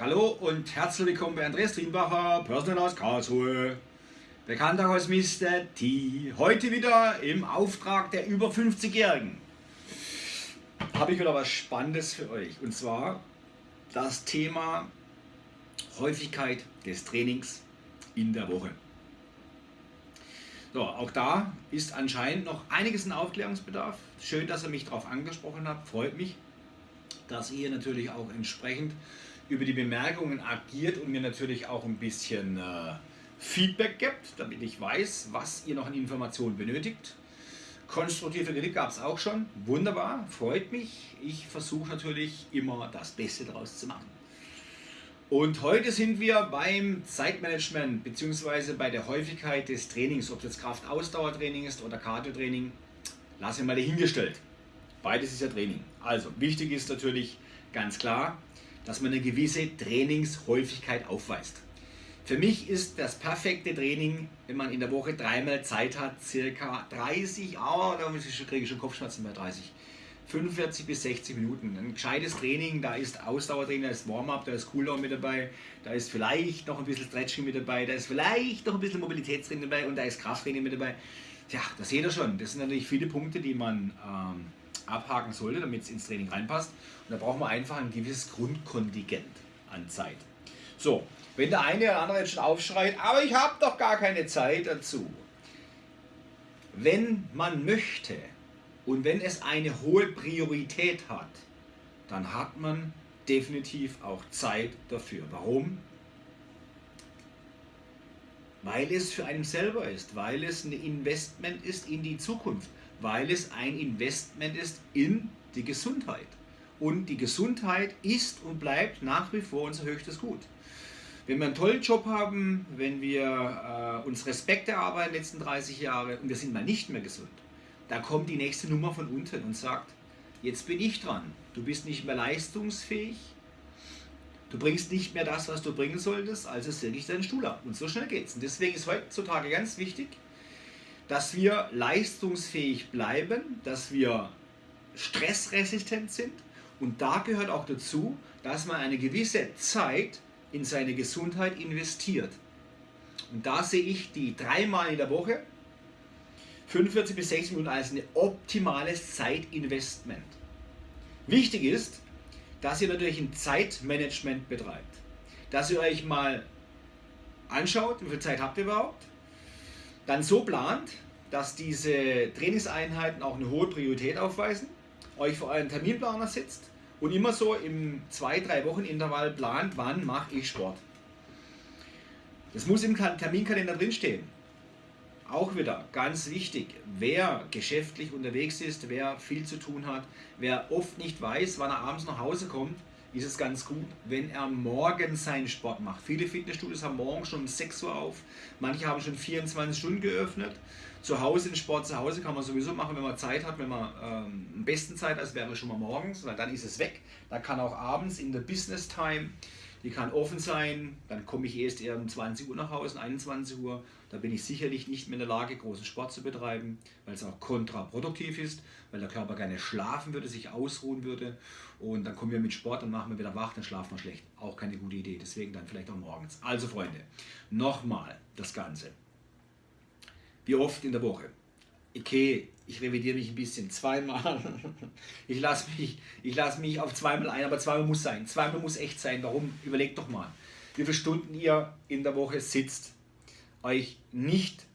Hallo und herzlich willkommen bei Andreas Trienbacher, Personal aus Karlsruhe. Bekannter als Mr. T. Heute wieder im Auftrag der über 50-Jährigen. Habe ich wieder was Spannendes für euch. Und zwar das Thema Häufigkeit des Trainings in der Woche. So, auch da ist anscheinend noch einiges in Aufklärungsbedarf. Schön, dass ihr mich darauf angesprochen habt, freut mich, dass ihr natürlich auch entsprechend über die Bemerkungen agiert und mir natürlich auch ein bisschen äh, Feedback gibt, damit ich weiß, was ihr noch an Informationen benötigt. Konstruktive Kritik gab es auch schon. Wunderbar, freut mich. Ich versuche natürlich immer das Beste daraus zu machen. Und heute sind wir beim Zeitmanagement bzw. bei der Häufigkeit des Trainings, ob es jetzt Kraft-Ausdauertraining ist oder Cardio-Training, lasse ich mal dahingestellt. Beides ist ja Training. Also wichtig ist natürlich ganz klar, dass man eine gewisse Trainingshäufigkeit aufweist. Für mich ist das perfekte Training, wenn man in der Woche dreimal Zeit hat, circa 30, oh, da kriege ich schon Kopfschmerzen bei 30, 45 bis 60 Minuten. Ein gescheites Training, da ist Ausdauertraining, da ist Warm-up, da ist Cooldown mit dabei, da ist vielleicht noch ein bisschen Stretching mit dabei, da ist vielleicht noch ein bisschen Mobilitätstraining dabei und da ist Krafttraining mit dabei. Ja, das seht ihr schon. Das sind natürlich viele Punkte, die man ähm, abhaken sollte, damit es ins Training reinpasst. Und da braucht man einfach ein gewisses Grundkontingent an Zeit. So, wenn der eine oder andere jetzt schon aufschreit, aber ich habe doch gar keine Zeit dazu. Wenn man möchte und wenn es eine hohe Priorität hat, dann hat man definitiv auch Zeit dafür. Warum? Weil es für einen selber ist, weil es ein Investment ist in die Zukunft, weil es ein Investment ist in die Gesundheit. Und die Gesundheit ist und bleibt nach wie vor unser höchstes Gut. Wenn wir einen tollen Job haben, wenn wir äh, uns Respekt erarbeiten letzten 30 Jahre und wir sind mal nicht mehr gesund, da kommt die nächste Nummer von unten und sagt, jetzt bin ich dran. Du bist nicht mehr leistungsfähig, du bringst nicht mehr das, was du bringen solltest, also säge ich deinen Stuhl ab. Und so schnell geht's. Und deswegen ist heutzutage ganz wichtig, dass wir leistungsfähig bleiben, dass wir stressresistent sind und da gehört auch dazu, dass man eine gewisse Zeit in seine Gesundheit investiert. Und da sehe ich die dreimal in der Woche, 45 bis 60 Minuten als ein optimales Zeitinvestment. Wichtig ist, dass ihr natürlich ein Zeitmanagement betreibt. Dass ihr euch mal anschaut, wie viel Zeit habt ihr überhaupt, dann so plant, dass diese Trainingseinheiten auch eine hohe Priorität aufweisen, euch vor euren Terminplaner sitzt und immer so im 2-3 Wochen Intervall plant, wann mache ich Sport. Das muss im Terminkalender drinstehen. Auch wieder ganz wichtig, wer geschäftlich unterwegs ist, wer viel zu tun hat, wer oft nicht weiß, wann er abends nach Hause kommt, ist es ganz gut, wenn er morgens seinen Sport macht. Viele Fitnessstudios haben morgen schon um 6 Uhr auf, manche haben schon 24 Stunden geöffnet. Zu Hause den Sport zu Hause kann man sowieso machen, wenn man Zeit hat, wenn man ähm, am besten Zeit hat, wäre schon mal morgens, weil dann ist es weg. Da kann auch abends in der Business Time die kann offen sein, dann komme ich erst eher um 20 Uhr nach Hause, 21 Uhr. Da bin ich sicherlich nicht mehr in der Lage, großen Sport zu betreiben, weil es auch kontraproduktiv ist, weil der Körper gerne schlafen würde, sich ausruhen würde. Und dann kommen wir mit Sport und machen wir wieder wach, dann schlafen wir schlecht. Auch keine gute Idee, deswegen dann vielleicht auch morgens. Also Freunde, nochmal das Ganze. Wie oft in der Woche? Okay, ich revidiere mich ein bisschen, zweimal. Ich lasse mich, lass mich auf zweimal ein, aber zweimal muss sein. Zweimal muss echt sein. Warum? Überlegt doch mal, wie viele Stunden ihr in der Woche sitzt, euch nicht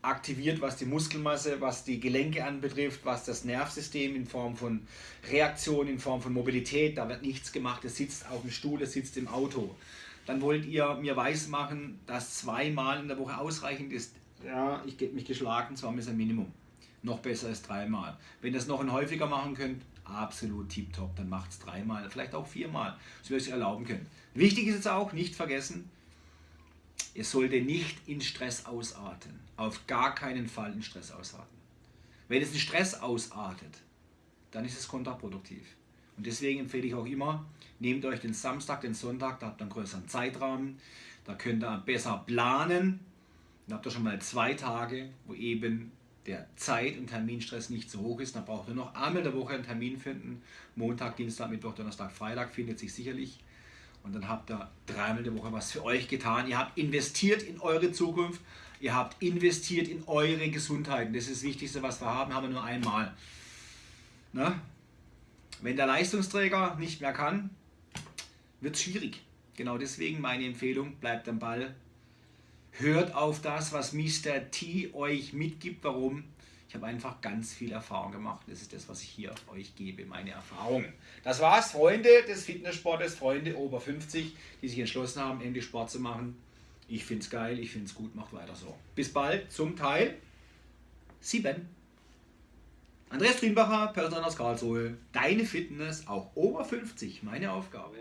aktiviert, was die Muskelmasse, was die Gelenke anbetrifft, was das Nervsystem in Form von Reaktion, in Form von Mobilität, da wird nichts gemacht, ihr sitzt auf dem Stuhl, ihr sitzt im Auto. Dann wollt ihr mir weismachen, dass zweimal in der Woche ausreichend ist. Ja, ich gebe mich geschlagen, zweimal ist ein Minimum noch besser als dreimal. Wenn ihr es noch ein häufiger machen könnt, absolut tiptop, dann macht es dreimal, vielleicht auch viermal, so ihr es erlauben könnt. Wichtig ist jetzt auch, nicht vergessen, ihr solltet nicht in Stress ausarten. Auf gar keinen Fall in Stress ausarten. Wenn es in Stress ausartet, dann ist es kontraproduktiv. Und deswegen empfehle ich auch immer, nehmt euch den Samstag, den Sonntag, da habt ihr einen größeren Zeitrahmen, da könnt ihr besser planen, dann habt ihr schon mal zwei Tage, wo eben der Zeit- und Terminstress nicht so hoch ist, dann braucht ihr noch einmal in der Woche einen Termin finden. Montag, Dienstag, Mittwoch, Donnerstag, Freitag findet sich sicherlich. Und dann habt ihr dreimal die Woche was für euch getan. Ihr habt investiert in eure Zukunft. Ihr habt investiert in eure Gesundheit. Und das ist das Wichtigste, was wir haben, haben wir nur einmal. Ne? Wenn der Leistungsträger nicht mehr kann, wird es schwierig. Genau deswegen meine Empfehlung, bleibt am Ball. Hört auf das, was Mr. T euch mitgibt. Warum? Ich habe einfach ganz viel Erfahrung gemacht. Das ist das, was ich hier euch gebe, meine Erfahrung. Das war's, Freunde des Fitnesssportes, Freunde over 50, die sich entschlossen haben, endlich Sport zu machen. Ich finde es geil, ich finde es gut, macht weiter so. Bis bald zum Teil 7. Andreas Trienbacher, Personal aus Karlsruhe. Deine Fitness auch over 50, meine Aufgabe.